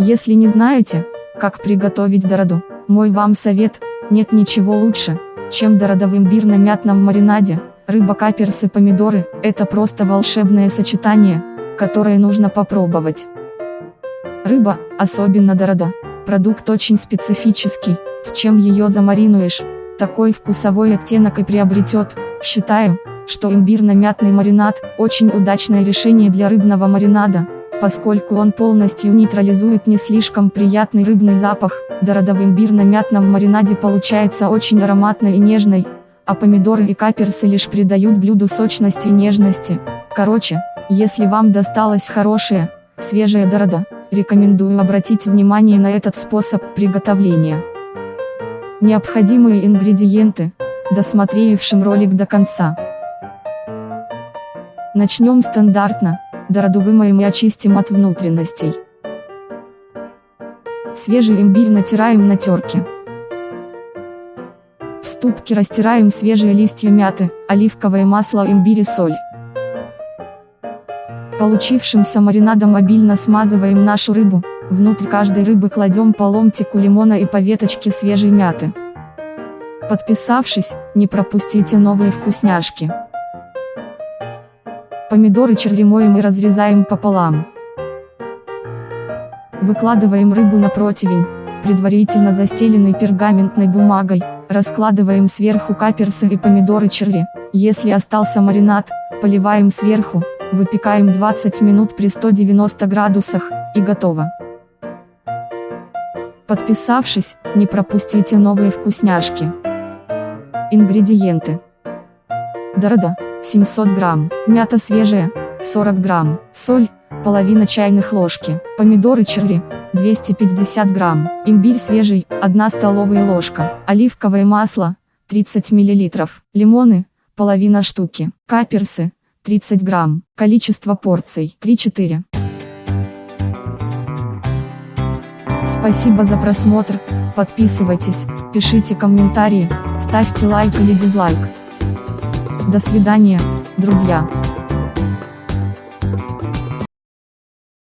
Если не знаете, как приготовить дороду, мой вам совет, нет ничего лучше, чем дорода в имбирно-мятном маринаде, рыба, каперсы, помидоры, это просто волшебное сочетание, которое нужно попробовать. Рыба, особенно дорода, продукт очень специфический, в чем ее замаринуешь, такой вкусовой оттенок и приобретет, считаю, что имбирно-мятный маринад – очень удачное решение для рыбного маринада, поскольку он полностью нейтрализует не слишком приятный рыбный запах, дорода в имбирно-мятном маринаде получается очень ароматной и нежной, а помидоры и каперсы лишь придают блюду сочности и нежности. Короче, если вам досталась хорошая, свежая дорода, рекомендую обратить внимание на этот способ приготовления. Необходимые ингредиенты, досмотревшим ролик до конца. Начнем стандартно, дороду вымоем и очистим от внутренностей. Свежий имбирь натираем на терке. В ступке растираем свежие листья мяты, оливковое масло, имбирь и соль. Получившимся маринадом обильно смазываем нашу рыбу, внутрь каждой рыбы кладем по ломтику лимона и по веточке свежей мяты. Подписавшись, не пропустите новые вкусняшки. Помидоры черри и разрезаем пополам. Выкладываем рыбу на противень, предварительно застеленный пергаментной бумагой, раскладываем сверху каперсы и помидоры черри, если остался маринад, поливаем сверху, выпекаем 20 минут при 190 градусах, и готово. Подписавшись, не пропустите новые вкусняшки. Ингредиенты. Дорода, 700 грамм, мята свежая, 40 грамм, соль, половина чайных ложки, помидоры черри, 250 грамм, имбирь свежий, 1 столовая ложка, оливковое масло, 30 миллилитров, лимоны, половина штуки, каперсы, 30 грамм, количество порций, 3-4. Спасибо за просмотр, подписывайтесь, пишите комментарии, ставьте лайк или дизлайк. До свидания, друзья.